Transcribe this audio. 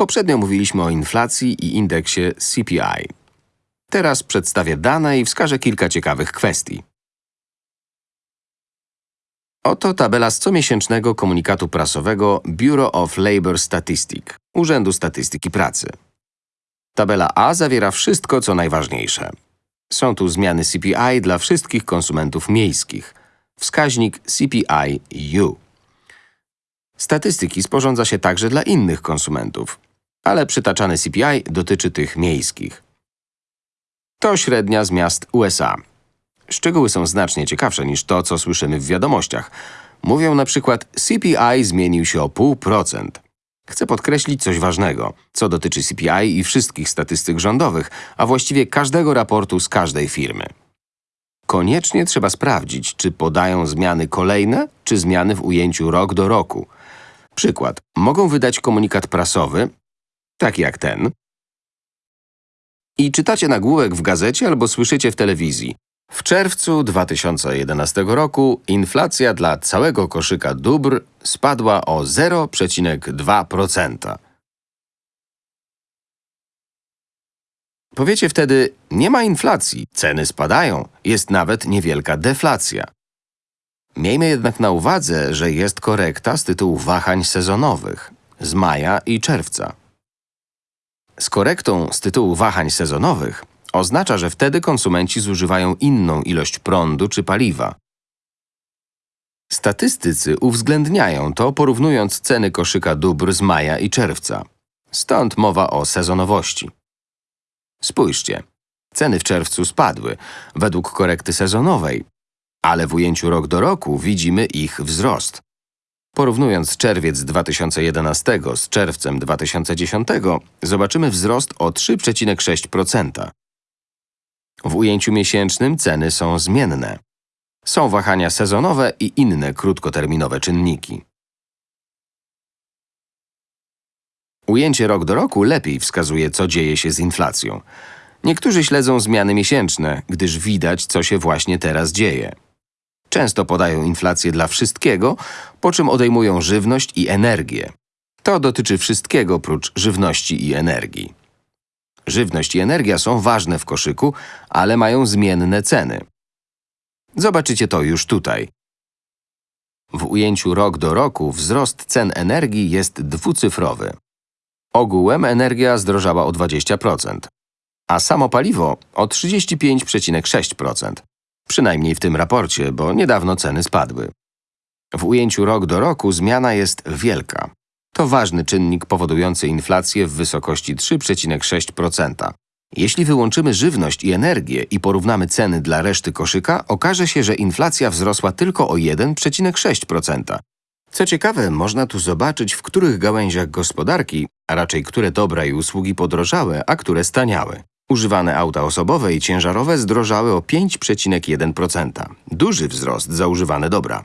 Poprzednio mówiliśmy o inflacji i indeksie CPI. Teraz przedstawię dane i wskażę kilka ciekawych kwestii. Oto tabela z comiesięcznego komunikatu prasowego Bureau of Labor Statistic, Urzędu Statystyki Pracy. Tabela A zawiera wszystko, co najważniejsze. Są tu zmiany CPI dla wszystkich konsumentów miejskich. Wskaźnik CPI-U. Statystyki sporządza się także dla innych konsumentów, ale przytaczany CPI dotyczy tych miejskich. To średnia z miast USA. Szczegóły są znacznie ciekawsze niż to, co słyszymy w wiadomościach. Mówią na przykład CPI zmienił się o pół procent. Chcę podkreślić coś ważnego, co dotyczy CPI i wszystkich statystyk rządowych, a właściwie każdego raportu z każdej firmy. Koniecznie trzeba sprawdzić, czy podają zmiany kolejne, czy zmiany w ujęciu rok do roku. Przykład. Mogą wydać komunikat prasowy, taki jak ten, i czytacie nagłówek w gazecie albo słyszycie w telewizji. W czerwcu 2011 roku inflacja dla całego koszyka dóbr spadła o 0,2%. Powiecie wtedy, nie ma inflacji, ceny spadają, jest nawet niewielka deflacja. Miejmy jednak na uwadze, że jest korekta z tytułu wahań sezonowych z maja i czerwca. Z korektą z tytułu wahań sezonowych oznacza, że wtedy konsumenci zużywają inną ilość prądu czy paliwa. Statystycy uwzględniają to, porównując ceny koszyka dóbr z maja i czerwca. Stąd mowa o sezonowości. Spójrzcie, ceny w czerwcu spadły według korekty sezonowej, ale w ujęciu rok do roku widzimy ich wzrost. Porównując czerwiec 2011 z czerwcem 2010, zobaczymy wzrost o 3,6%. W ujęciu miesięcznym ceny są zmienne. Są wahania sezonowe i inne krótkoterminowe czynniki. Ujęcie rok do roku lepiej wskazuje, co dzieje się z inflacją. Niektórzy śledzą zmiany miesięczne, gdyż widać, co się właśnie teraz dzieje. Często podają inflację dla wszystkiego, po czym odejmują żywność i energię. To dotyczy wszystkiego prócz żywności i energii. Żywność i energia są ważne w koszyku, ale mają zmienne ceny. Zobaczycie to już tutaj. W ujęciu rok do roku wzrost cen energii jest dwucyfrowy. Ogółem energia zdrożała o 20%, a samo paliwo o 35,6%. Przynajmniej w tym raporcie, bo niedawno ceny spadły. W ujęciu rok do roku zmiana jest wielka. To ważny czynnik powodujący inflację w wysokości 3,6%. Jeśli wyłączymy żywność i energię i porównamy ceny dla reszty koszyka, okaże się, że inflacja wzrosła tylko o 1,6%. Co ciekawe, można tu zobaczyć, w których gałęziach gospodarki, a raczej które dobra i usługi podrożały, a które staniały. Używane auta osobowe i ciężarowe zdrożały o 5,1%. Duży wzrost za używane dobra.